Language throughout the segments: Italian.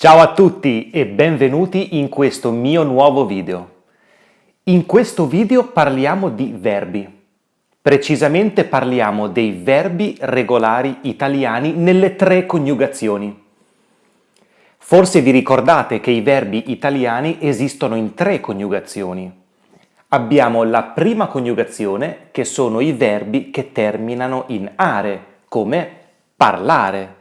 Ciao a tutti e benvenuti in questo mio nuovo video. In questo video parliamo di verbi. Precisamente parliamo dei verbi regolari italiani nelle tre coniugazioni. Forse vi ricordate che i verbi italiani esistono in tre coniugazioni. Abbiamo la prima coniugazione, che sono i verbi che terminano in are, come parlare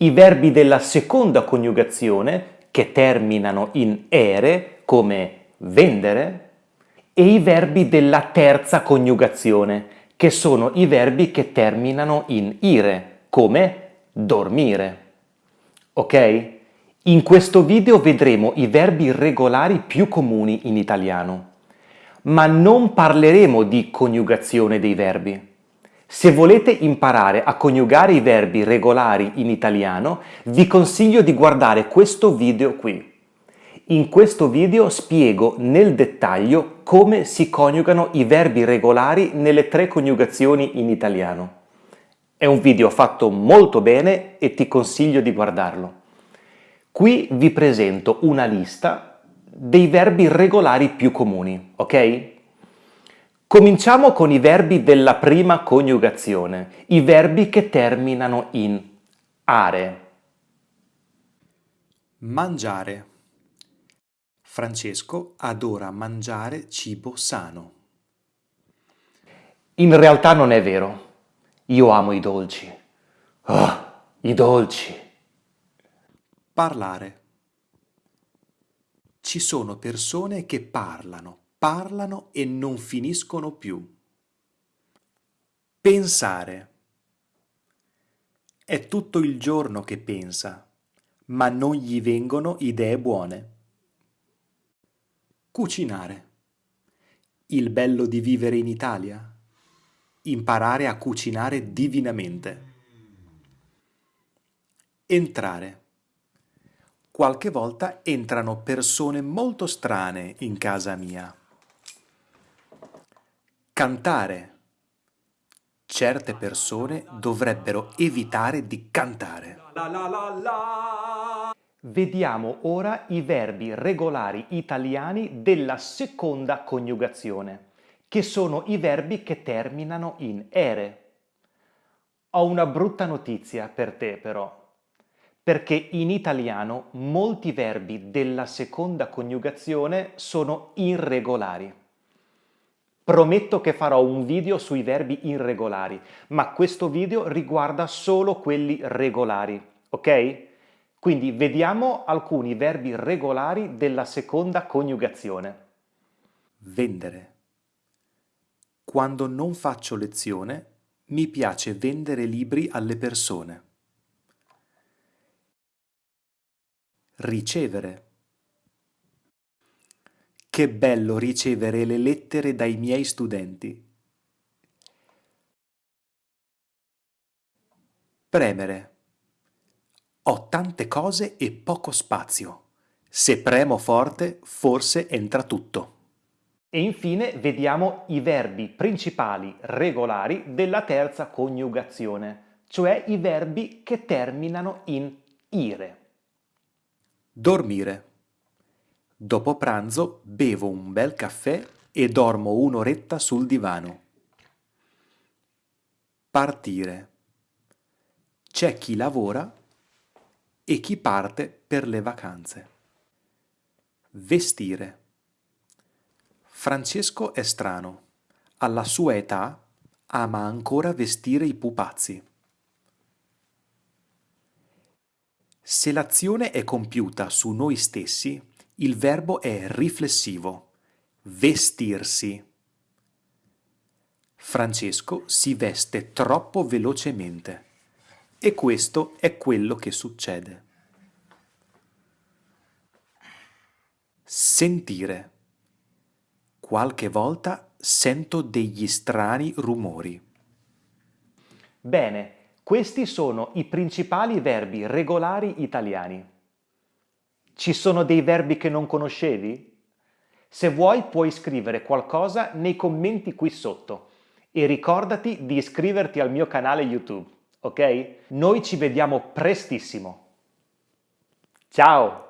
i verbi della seconda coniugazione, che terminano in ere, come vendere, e i verbi della terza coniugazione, che sono i verbi che terminano in ire, come dormire. Ok? In questo video vedremo i verbi regolari più comuni in italiano, ma non parleremo di coniugazione dei verbi. Se volete imparare a coniugare i verbi regolari in italiano, vi consiglio di guardare questo video qui. In questo video spiego nel dettaglio come si coniugano i verbi regolari nelle tre coniugazioni in italiano. È un video fatto molto bene e ti consiglio di guardarlo. Qui vi presento una lista dei verbi regolari più comuni, ok? Cominciamo con i verbi della prima coniugazione, i verbi che terminano in are. Mangiare. Francesco adora mangiare cibo sano. In realtà non è vero. Io amo i dolci. Oh, i dolci. Parlare. Ci sono persone che parlano parlano e non finiscono più. Pensare. È tutto il giorno che pensa, ma non gli vengono idee buone. Cucinare. Il bello di vivere in Italia? Imparare a cucinare divinamente. Entrare. Qualche volta entrano persone molto strane in casa mia. Cantare. Certe persone dovrebbero evitare di cantare. Vediamo ora i verbi regolari italiani della seconda coniugazione, che sono i verbi che terminano in ere. Ho una brutta notizia per te però, perché in italiano molti verbi della seconda coniugazione sono irregolari. Prometto che farò un video sui verbi irregolari, ma questo video riguarda solo quelli regolari, ok? Quindi vediamo alcuni verbi regolari della seconda coniugazione. Vendere. Quando non faccio lezione, mi piace vendere libri alle persone. Ricevere. Che bello ricevere le lettere dai miei studenti. Premere. Ho tante cose e poco spazio. Se premo forte, forse entra tutto. E infine vediamo i verbi principali regolari della terza coniugazione, cioè i verbi che terminano in ire. Dormire. Dopo pranzo bevo un bel caffè e dormo un'oretta sul divano. Partire. C'è chi lavora e chi parte per le vacanze. Vestire. Francesco è strano. Alla sua età ama ancora vestire i pupazzi. Se l'azione è compiuta su noi stessi, il verbo è riflessivo, vestirsi. Francesco si veste troppo velocemente e questo è quello che succede. Sentire. Qualche volta sento degli strani rumori. Bene, questi sono i principali verbi regolari italiani. Ci sono dei verbi che non conoscevi? Se vuoi puoi scrivere qualcosa nei commenti qui sotto e ricordati di iscriverti al mio canale YouTube, ok? Noi ci vediamo prestissimo! Ciao!